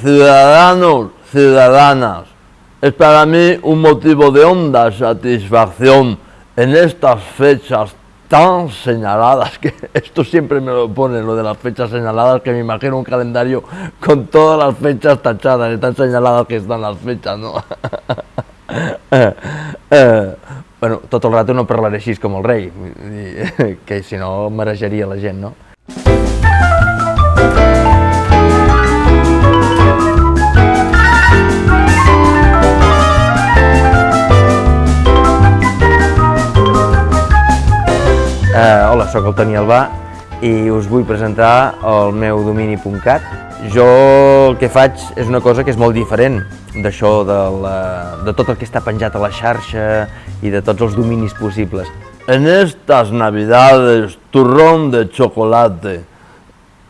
ciudadanos, ciudadanas, es para mí un motivo de honda satisfacción en estas fechas tan señaladas, que esto siempre me lo pone, lo de las fechas señaladas, que me imagino un calendario con todas las fechas tachadas, y tan señaladas que están las fechas, no? eh, bueno, tot el rato no parlaré així com el rei, que si no marejaria la gent, no? Hola, sóc el Toni Albà i us vull presentar el meu domini.cat. Jo el que faig és una cosa que és molt diferent d'això de, la, de tot el que està penjat a la xarxa i de tots els dominis possibles. En estas navidades, turrón de chocolate.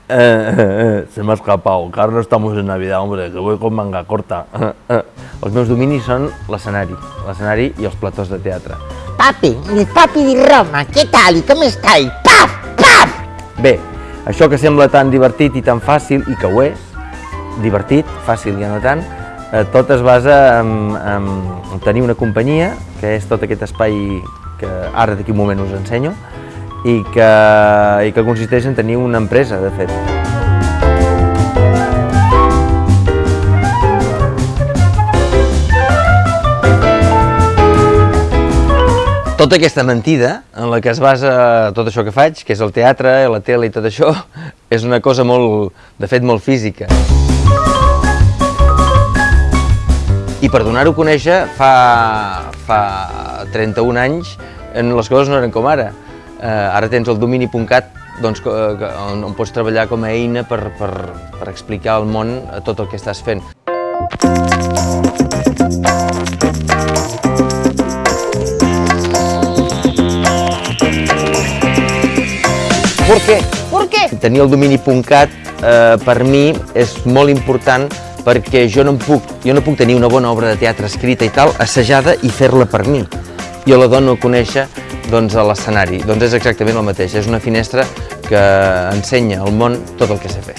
Eh, eh, eh, se me ha escapado, que no estamos en Navidad, hombre, que voy con manga corta. Eh, eh. Els meus dominis són l'escenari, l'escenari i els platós de teatre. Papi, il papi di Roma, che tal? Come stai? Paf, paf! Bé, això que sembla tan divertit i tan fàcil, i que ho és, divertit, fàcil i no tant, eh, tot es basa en, en tenir una companyia, que és tot aquest espai que ara d'aquí un moment us ensenyo, i que, i que consisteix en tenir una empresa, de fet. Tota aquesta mentida en la que es basa tot això que faig, que és el teatre, la tele i tot això, és una cosa molt, de fet, molt física. I per donar-ho a conèixer, fa, fa 31 anys, en les coses no eren com ara. Eh, ara tens el domini.cat doncs, on, on pots treballar com a eina per, per, per explicar al món tot el que estàs fent. ¿Por qué? ¿Por qué? tenir el domini.cat eh, per mi és molt important perquè jo no, em puc, jo no puc tenir una bona obra de teatre escrita i tal, assajada i fer-la per mi. Jo la dono a conèixer doncs, a l'escenari. Doncs és exactament el mateix, és una finestra que ensenya al món tot el que sé fer.